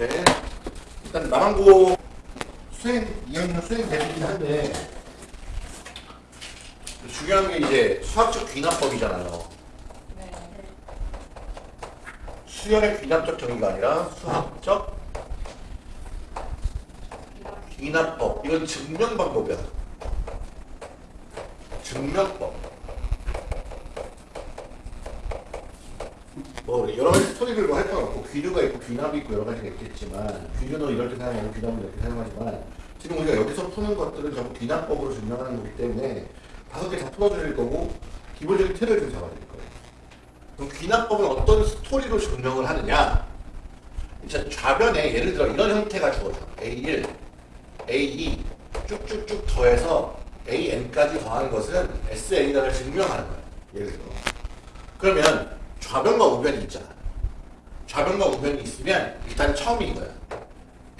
네. 일단 남한고 수행 2학년 수행 대비긴 한데 중요한 게 이제 수학적 귀납법이잖아요. 네. 수열의 귀납적 정의가 아니라 수학적 귀납법. 이건 증명 방법이야. 증명법. 뭐 여러 가지 스토리를 뭐할거 없고 귀류가 있고 귀납이 있고 여러 가지가 있겠지만 귀류는 이렇게 사용하고 귀납은 이렇게 사용하지만 지금 우리가 여기서 푸는 것들은 전부 귀납법으로 증명하는 거기 때문에 다섯 개 다 풀어드릴 거고 기본적인 틀을 좀 잡아드릴 거예요. 그럼 귀납법은 어떤 스토리로 증명을 하느냐? 자, 좌변에 예를 들어 이런 형태가 주어져. A1, A2 쭉쭉쭉 더해서 AN까지 더하는 것은 SN이라는 증명하는 거예요. 예를 들어. 그러면 좌변과 우변이 있잖아. 좌변과 우변이 있으면 일단 처음이 이거야.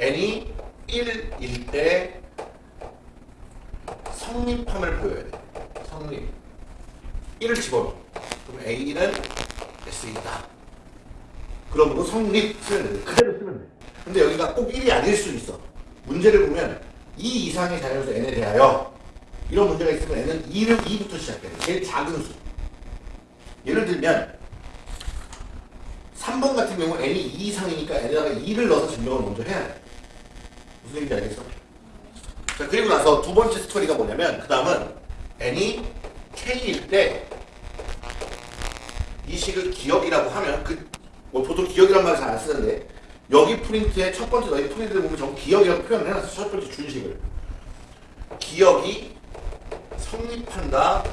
n이 1일 때 성립함을 보여야 돼. 성립. 1을 집어넣어. 그럼 A1은 S이다. 그러므로 성립 쓰면 돼. 그대로 쓰면 돼. 근데 여기가 꼭 1이 아닐 수 있어. 문제를 보면 2 이상의 자연수 n에 대하여 이런 문제가 있으면 n은 2를 2부터 시작해. 제일 작은 수. 예를 들면 3번 같은 경우 n이 2 이상이니까 n에다가 2를 넣어서 증명을 먼저 해야 돼. 무슨 얘기인지 알겠어? 자, 그리고 나서 두 번째 스토리가 뭐냐면 그 다음은 n이 k일 때 이 식을 기억이라고 하면 그 뭐 보통 기억이란 말을 잘 안 쓰는데 여기 프린트에 첫 번째 너희 프린트를 보면 전부 기억이라고 표현을 해놨어 첫 번째 준식을 기억이 성립한다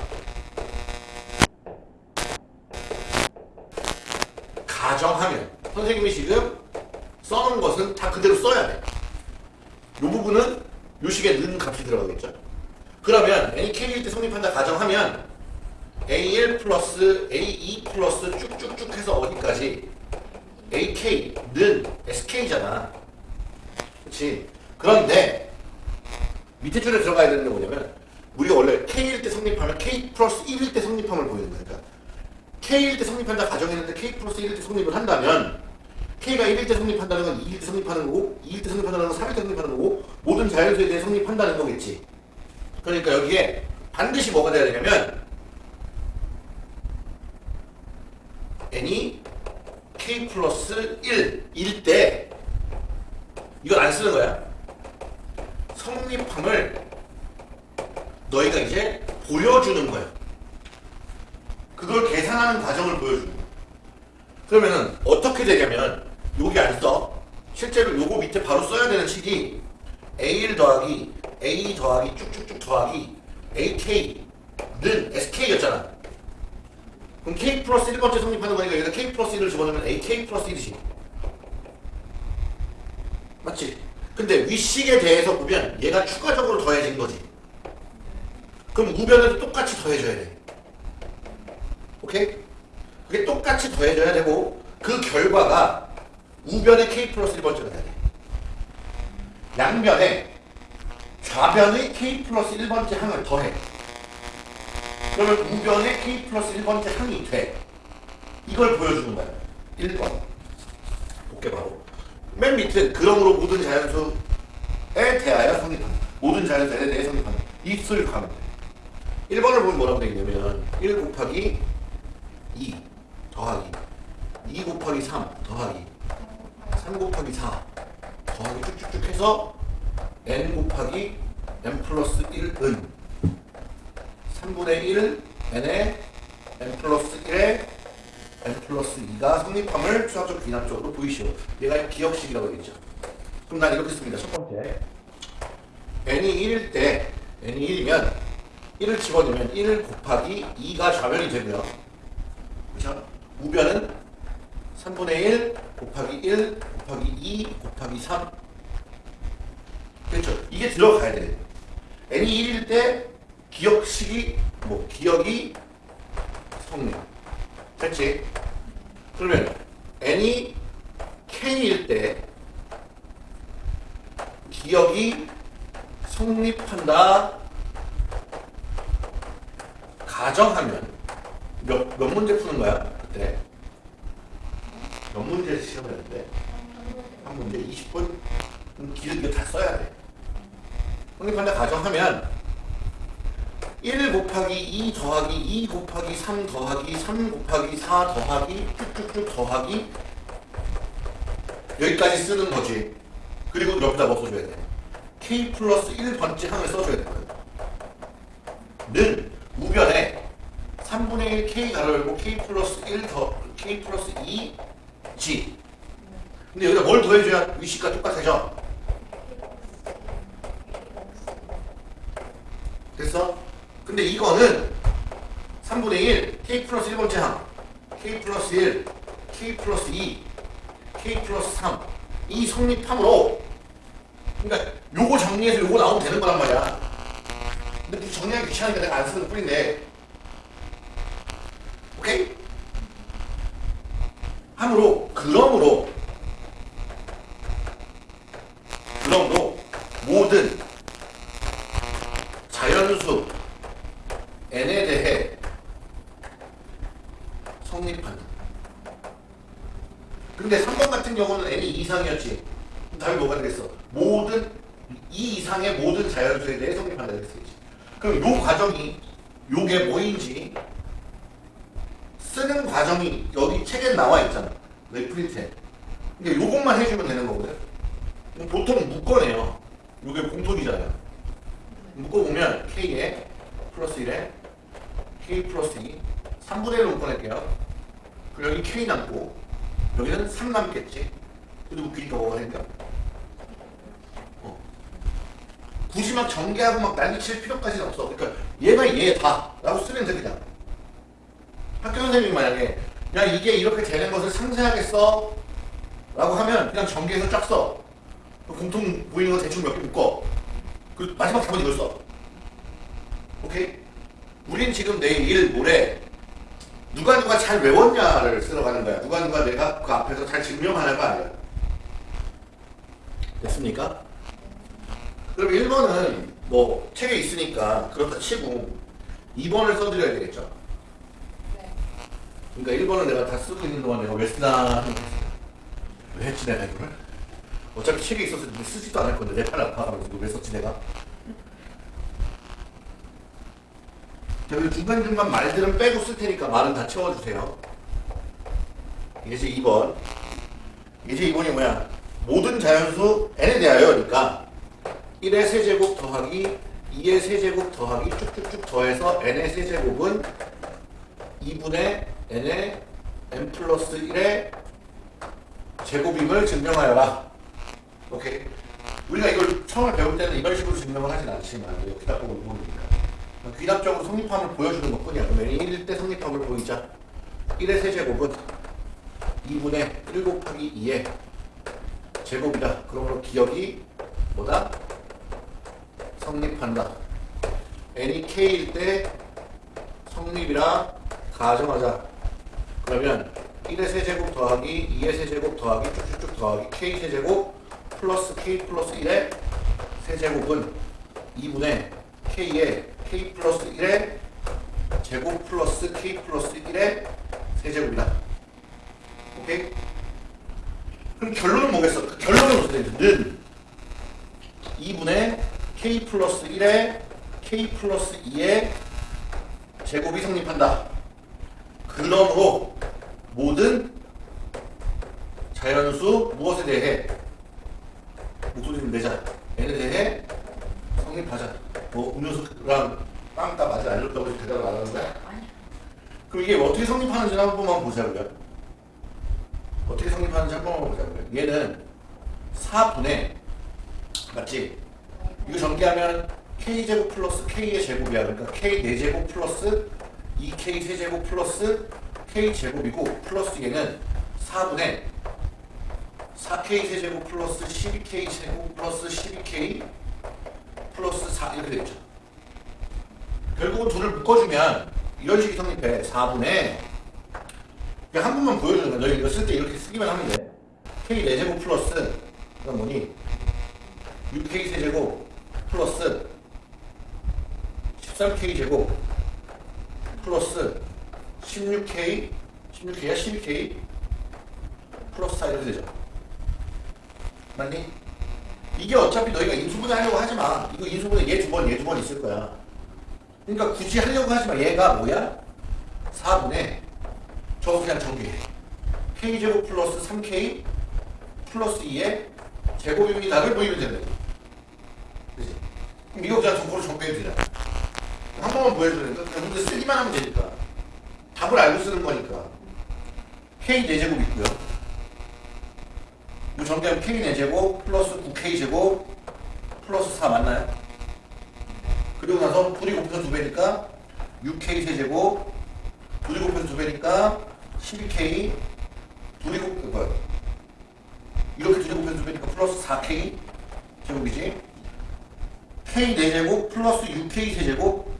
가정하면 선생님이 지금 써놓은 것은 다 그대로 써야 돼. 이 부분은 요 식에 는 값이 들어가겠죠. 그러면 AK일 때 성립한다 가정하면 A1 플러스 A2 플러스 쭉쭉쭉 해서 어디까지 AK는 SK잖아. 그렇지. 그런데 밑에 줄에 들어가야 되는 게 뭐냐면 우리가 원래 K일 때 성립하면 K 플러스 1일 때 성립함을 보이는 거니까 K일 때 성립한다 가정했는데 K 플러스 1일 때 성립을 한다면 K가 1일 때 성립한다는 건 2일 때 성립하는 거고 2일 때 성립한다는 건 3일 때 성립하는 거고 모든 자연수에 대해 성립한다는 거겠지. 그러니까 여기에 반드시 뭐가 돼야 되냐면 n이 k 플러스 1일 때 이걸 안 쓰는 거야. 성립함을 너희가 이제 보여주는 거야. 그걸 계산하는 과정을 보여주는 거야. 그러면은 어떻게 되냐면 여기 안 써. 실제로 요거 밑에 바로 써야 되는 식이 A1 더하기 A 더하기 쭉쭉쭉 더하기 AK는 SK였잖아. 그럼 K 플러스 1번째 성립하는 거니까 여기다 K 플러스 1을 집어넣으면 AK 플러스 1이지. 맞지? 근데 윗식에 대해서 보면 얘가 추가적으로 더해진 거지. 그럼 우변에도 똑같이 더해줘야 돼. 오케이? 그게 똑같이 더해져야 되고 그 결과가 우변의 K 플러스 1번째가 돼야 돼. 양변에 좌변의 K 플러스 1번째 항을 더해. 그러면 우변의 K 플러스 1번째 항이 돼. 이걸 보여주는 거야. 1번. 볼게 바로. 맨 밑은 그러므로 모든 자연수에 대하여 성립한다. 모든 자연수에 대해. 이 수를 가면 돼. 1번을 보면 뭐라고 되어 있냐면 1 곱하기 2 더하기 2 곱하기 3 더하기 3 곱하기 4 더하기 쭉쭉쭉 해서 n 곱하기 n 플러스 1은 3분의 1 n에 n 플러스 1에 n 플러스 2가 성립함을 수학적 비납적으로 보이시오. 얘가 기억식이라고 되겠죠. 그럼 난 이렇게 씁니다. 첫 번째 n이 1일 때 n이 1이면 1을 집어넣으면 1 곱하기 2가 좌변이 되고요. 그렇죠? 우변은 3분의 1 곱하기 1 곱하기 2 곱하기 3 그렇죠? 이게 들어가야 돼. n이 1일 때 기억식이 뭐 기억이 성립 됐지? 그러면 n이 k일 때 기억이 성립한다 가정하면 몇, 몇 문제 푸는 거야? 그때? 몇 문제 시험을 했는데? 한 문제 20분 길게 다 써야 돼. 성립한다 가정하면 1 곱하기 2 더하기 2 곱하기 3 더하기 3 곱하기 4 더하기 쭉쭉쭉 더하기 여기까지 쓰는 거지. 그리고 옆에다 뭐 써줘야 돼? k 플러스 1번째 항을 써줘야 되거든. 는 우변에 3분의 1 k 가로 열고 k 플러스 1 더 k 플러스 2 g 근데 여기다 뭘 더해줘야 위식과 똑같아져? 됐어? 근데 이거는 3분의 1 k 플러스 1번째 항 k 플러스 1 k 플러스 2 k 플러스 3 이 성립함으로 그러니까 요거 정리해서 요거 나오면 되는 거란 말이야 근데 정리하기 귀찮으니까 내가 안 쓰는 것 뿐인데 오케이? 함으로 그러므로 그러므로 모든 자연수 n에 대해 성립한다. 근데 3번 같은 경우는 n이 이상이었지. 답이 뭐가 되겠어? 모든 이 이상의 모든 자연수에 대해 성립한다 쓰지. 그럼 요 과정이 요게 뭐인지 쓰는 과정이 여기 책에 나와 있잖아. 왜 프린트해? 근데 요것만 해주면 되는 거거든. 보통 묶어내요. 요게 공통이잖아요. 묶어보면 K에 플러스 1에 K 플러스 2 3분의 1로 묶어낼게요. 그리고 여기 K 남고 여기는 3 남겠지. 그래도 묶이니까 뭐가 생겨? 어. 굳이 막 전개하고 막 난리 칠 필요까지는 없어. 그러니까 얘가 얘다 라고 쓰면 돼 그냥. 학교 선생님이 만약에 야 이게 이렇게 되는 것을 상세하게 써 라고 하면 그냥 전개해서 쫙 써. 공통 보이는 거 대충 몇 개 묶어. 그 마지막 답은 이걸 써. 오케이? 우린 지금 내일, 모레 누가 누가 잘 외웠냐를 쓰러 가는 거야. 누가 누가 내가 그 앞에서 잘 증명하는 거 아니야. 됐습니까? 그럼 1번은 뭐 책에 있으니까 그렇다 치고 2번을 써드려야 되겠죠. 그러니까 1번은 내가 다 쓰고 있는 동안 내가 왜 쓰나 왜 했지 내가 이거를? 어차피 책에 있어서 쓰지도 않을 건데 내 팔 아파가지고 왜 썼지 내가? 여기 중간중간 말들은 빼고 쓸 테니까 말은 다 채워주세요. 이제 2번. 이제 2번이 뭐야? 모든 자연수 n에 대하여 그러니까 1의 세제곱 더하기 2의 세제곱 더하기 쭉쭉쭉 더해서 n의 세제곱은 2분의 n의 n 플러스 1의 제곱임을 증명하여라. 오케이. 우리가 이걸 처음에 배울 때는 이런 식으로 증명을 하진 않지만 보고 보니까 귀답적으로 성립함을 보여주는 것뿐이야. 그러면 1일 때 성립함을 보이자. 1의 세제곱은 2분의 1 곱하기 2의 제곱이다. 그러므로 기억이 뭐다? 성립한다. n이 k일 때 성립이라 가정하자. 그러면 1의 세제곱 더하기 2의 세제곱 더하기 쭉쭉쭉 더하기 k 세제곱 플러스 k 플러스 1의 세제곱은 2분의 k의 k 플러스 1의 제곱 플러스 k 플러스 1의 세제곱이다. 오케이? 그럼 결론은 뭐겠어? 그 결론은 어떻게? 는 2분의 k 플러스 1의 k 플러스 2의 제곱이 성립한다. 그러므로 모든 자연수 무엇에 대해 목소리 좀 내자. n에 대해 성립하자. 뭐 음료수랑 빵따 알렸다고 해서 대답을 안 하는 거야? 그럼 이게 어떻게 성립하는지 한 번만 보자고요. 어떻게 성립하는지 한 번만 보자고요. 얘는 4분의 맞지? 이거 전개하면 k제곱 플러스 k의 제곱이야. 그러니까 k 4제곱 플러스 2k 세제곱 플러스 k제곱이고 플러스 얘는 4분의 4k 세제곱 플러스 12k 제곱 플러스 12k 플러스 4 이렇게 되겠죠. 결국은 둘을 묶어주면 이런 식이 성립해. 4분의 한 번만 보여주는 거야. 너희 이거 쓸 때 이렇게 쓰기만 하면 돼. k 4제곱 플러스 그건 뭐니? 6k 세제곱 플러스 13k 제곱 플러스 16k 16k야 12k 플러스 4 이렇게 되죠. 맞니? 이게 어차피 너희가 인수분해 하려고 하지 마. 이거 인수분해 얘 두 번, 얘 두 번 있을 거야. 그러니까 굳이 하려고 하지 마. 얘가 뭐야? 4분의 저거 그냥 정리해. k제곱 플러스 3k 플러스 2의 제곱입니다를 보이면 된다. 그지? 그럼 이거 그냥 정보로 정리해도 되잖아. 한 번만 보여주면 되니까 근데 쓰기만 하면 되니까. 답을 알고 쓰는 거니까. k 4제곱 있고요. 이 정리하면 k 4제곱 플러스 9k 제곱 플러스 4 맞나요? 그리고 나서 둘이 곱해서 2배니까 6k 세제곱 둘이 곱해서 2배니까 12k 둘이 곱 뭐야 이렇게 둘이 곱해서 2배니까 플러스 4k 제곱이지 k 4제곱 플러스 6k 세제곱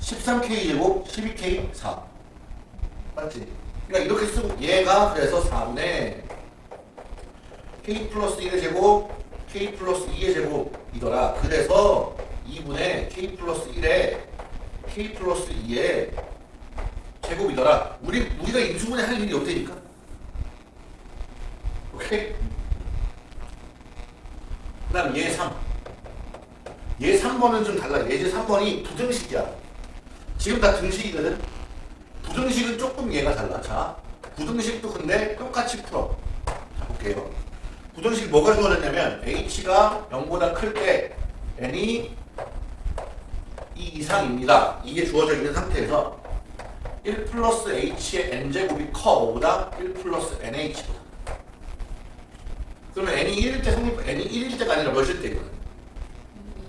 13k 제곱 12k 4 맞지? 그러니까 이렇게 쓰고 얘가 그래서 4분의 k 플러스 1의 제곱 k 플러스 2의 제곱이더라 그래서 2분의 k 플러스 1의 k 플러스 2의 제곱이더라 우리, 우리가 인수분해 할 일이 없다니까 오케이? 그 다음 얘 3. 얘 3번은 좀 달라. 얘 3번이 부등식이야. 지금 다 등식이거든. 부등식은 조금 얘가 달라. 자, 부등식도 근데 똑같이 풀어. 자, 볼게요. 부등식 뭐가 주어졌냐면 h가 0보다 클 때 n이 2 이상입니다. 이게 주어져 있는 상태에서 1 플러스 h의 n제곱이 커 5보다 1 플러스 nh보다 그러면 n이 1일 때 성립, n이 1일 때가 아니라 몇일 때거든?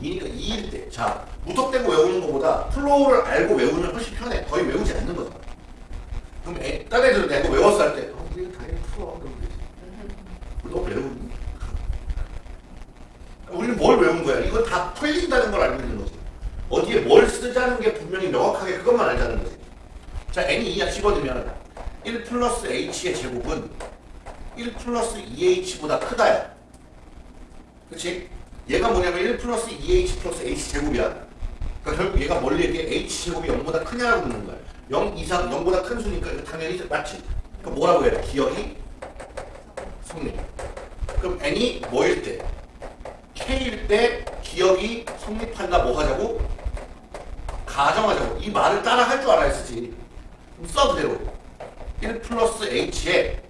2니까 2일 때. 자, 무턱대고 외우는 것보다 flow를 알고 외우면 훨씬 편해. 거의 외우지 않는 거잖아. 그럼 애, 딴 애들은 내가 외웠어 할 때, 어, 우리 당연히 풀어. 그러면 되지. 너 외우니? 우리는 뭘 외운 거야? 이건 다 풀린다는 걸 알고 있는 거지. 어디에 뭘 쓰자는 게 분명히 명확하게 그것만 알자는 거지. 자, n이 2야 집어넣으면 1 플러스 h의 제곱은 1 플러스 2h보다 크다야. 그치? 얘가 뭐냐면 1 플러스 2h 플러스 h 제곱이야. 그러니까 결국 얘가 뭘 얘기해 h 제곱이 0보다 크냐라고 묻는 거야. 0 이상 0보다 큰 수니까 이거 당연히 맞지. 그럼 뭐라고 해야 돼? 기역이 성립. 그럼 n이 뭐일 때? k일 때 기역이 성립한다 뭐 하자고? 가정하자고. 이 말을 따라 할 줄 알아야 쓰지. 그럼 써 그대로. 1 플러스 h에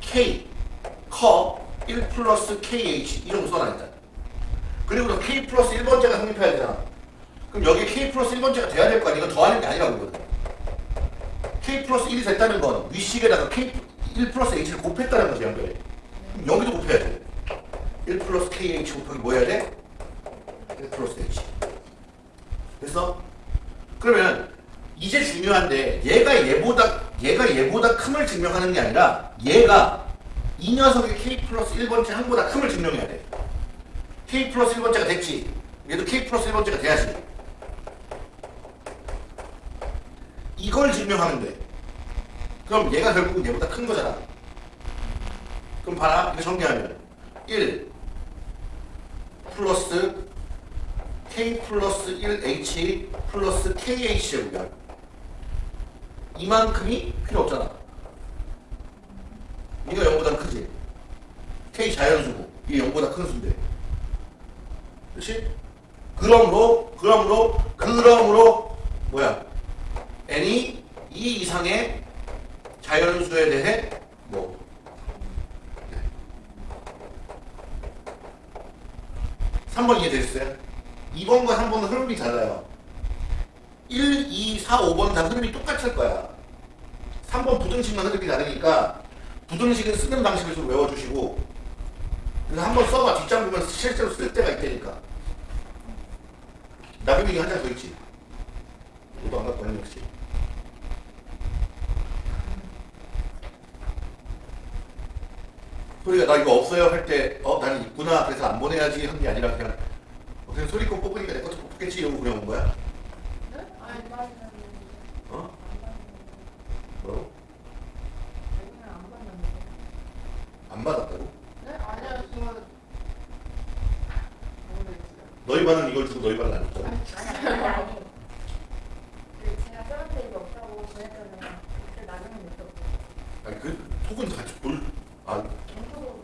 k 커 1 플러스 kh 이런 거 써놔있다. 그리고 너 k 플러스 1번째가 성립해야 되잖아. 그럼 여기 k 플러스 1번째가 돼야 될 거 아니야? 이건 더하는 게 아니라고. K 플러스 1이 됐다는 건 위식에다가 k 1 플러스 h를 곱했다는 거지. 그럼 여기도 곱해야 돼. 1 플러스 kh 곱하기 뭐 해야 돼? 1 플러스 h. 됐어? 그러면 이제 중요한데 얘가 얘보다 얘가 얘보다 큼을 증명하는 게 아니라 얘가 이 녀석의 k 플러스 1번째 항보다 큼을 증명해야 돼. k 플러스 1번째가 됐지. 얘도 k 플러스 1번째가 돼야지. 이걸 증명하면 돼. 그럼 얘가 결국은 얘보다 큰 거잖아. 그럼 봐라. 이거 정리하면 1 플러스 k 플러스 1h 플러스 kh 제곱이야. 이만큼이 필요 없잖아. 이거 0보다 크지? k 자연수고 이게 0보다 큰 수인데. 그렇지? 그러므로 그러므로 그러므로 뭐야? n이 2 이상의 자연수에 대해 뭐 네. 3번 이해됐어요? 2번과 3번은 흐름이 달라요. 1, 2, 4, 5번 다 흐름이 똑같을 거야. 3번 부등식만 흐름이 다르니까 부등식은 쓰는 방식을 좀 외워주시고 그래서 한번 써봐 뒷장 보면 실제로 쓸 때가 있다니까. 나비미기 한장 더 있지. 이거 안 갖고 왔네 역시. 소리가 나 이거 없어요 할 때 어 나는 있구나 그래서 안 보내야지 한 게 아니라 그냥 어, 그냥 소리껏 뽑으니까 내 것도 뽑겠지 이러고 그냥 온 거야? 네? 아니. 어? 안 받았다고? 네? 아니요, 모르겠어요. 너희 반은 이걸 주고 너희 반은 안 줬잖아. 아니 아니 그 제가 써놓은 이거 없다고 보냈잖아요 그 나중에 냈다고 아니 그 속은 같이 볼. 아 전부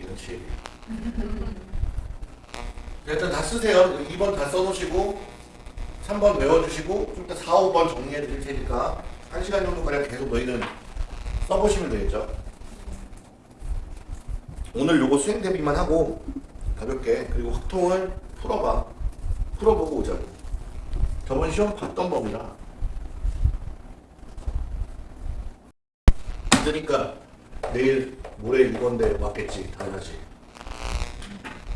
이런 치. 일단 다 쓰세요. 2번 다 써놓으시고 3번 외워주시고 좀 이따 4, 5번 정리해 드릴 테니까 1시간 정도 가량 계속 너희는 써보시면 되겠죠. 오늘 요거 수행 대비만 하고 가볍게 그리고 확통을 풀어봐. 풀어보고 오자고. 저번 시험 봤던 법이라. 그러니까 내일 모레 이건데 맞겠지 당연하지.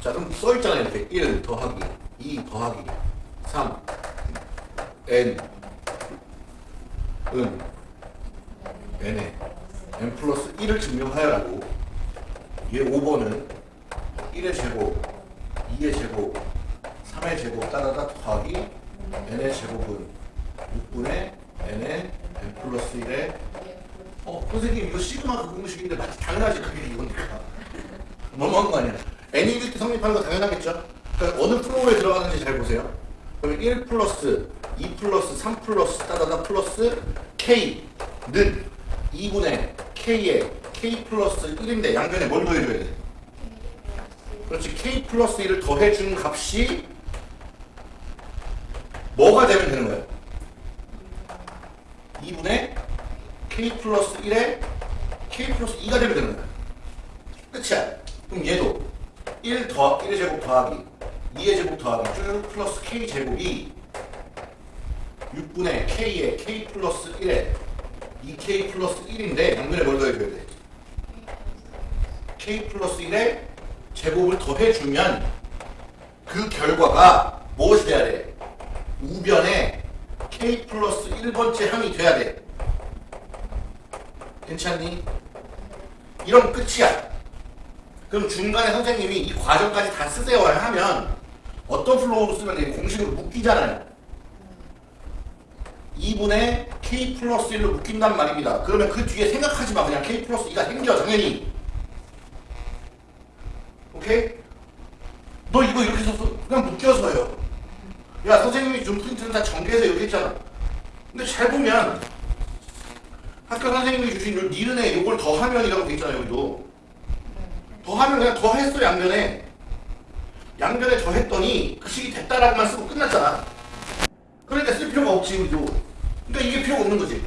자 그럼 써있잖아요 이렇게 1 더하기 2 더하기 3 n 은 n에 n 플러스 1을 증명하여라고 얘 5번은 1의 제곱 2의 제곱 3의 제곱 따다다 더하기 n의 제곱은 6분의 n의 n 플러스 1의 어 선생님 이거 시그마 그 공식인데 마치 당연하지 그게 이거니까. 너무한 거 아니야 때 성립하는 거 당연하겠죠 그러니까 어느 flow에 들어가는지 잘 보세요 그러면 1 플러스 2 플러스 3 플러스 따다다 플러스 k는 2분의 k에 k 플러스 1인데 양변에 뭘 더해줘야 돼? 그렇지 k 플러스 1을 더해준 값이 뭐가 되면 되는 거예요? 2분의 k 플러스 1에 k 플러스 2가 되면 되는 거야. 끝이야. 그럼 얘도 1 더, 1의 제곱 더하기 2의 제곱 더하기 쭉 플러스 k 제곱이 6분의 k에 k 플러스 1에 2k 플러스 1인데 양변에 뭘 더해줘야 돼? k 플러스 1에 제곱을 더해주면 그 결과가 무엇이 돼야 돼? 우변에 k 플러스 1번째 항이 돼야 돼. 괜찮니? 이러면 끝이야. 그럼 중간에 선생님이 이 과정까지 다 쓰세요 하면 어떤 flow로 쓰면 돼? 공식으로 묶이잖아요. 2분의 k 플러스 1로 묶인단 말입니다. 그러면 그 뒤에 생각하지 마. 그냥 k 플러스 2가 생겨 당연히. 오케이? 너 이거 이렇게 써서 그냥 묶여서요. 야 선생님이 준 프린트는 다 전개해서 이렇게 했잖아. 근데 잘 보면 학교 선생님이 주신 요 니은에 요걸 더하면이라고 돼 있잖아요 여기도. 더하면 그냥 더했어 양변에. 양변에 더했더니 그 식이 됐다라고만 쓰고 끝났잖아. 그러니까 쓸 필요가 없지 우리도. 그러니까 이게 필요가 없는 거지.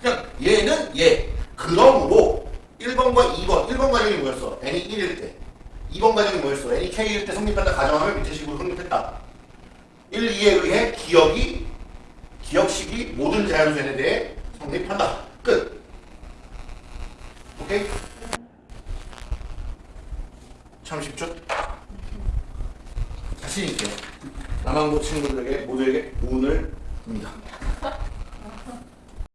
그냥 얘는 얘. 그러므로 1번과 2번, 1번 과정이 뭐였어? n이 1일 때. 2번 과정이 뭐였어? n이 k일 때 성립한다 가정하면 밑에 식으로 성립했다. 1, 2에 의해 기억이 기억식이 모든 자연수에 대해 성립한다. 끝. 오케이? 참 쉽죠? 자신 있게 남한고 친구들에게 모두에게 운을 줍니다.